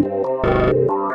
Música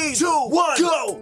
Three, two, one, go!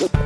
you.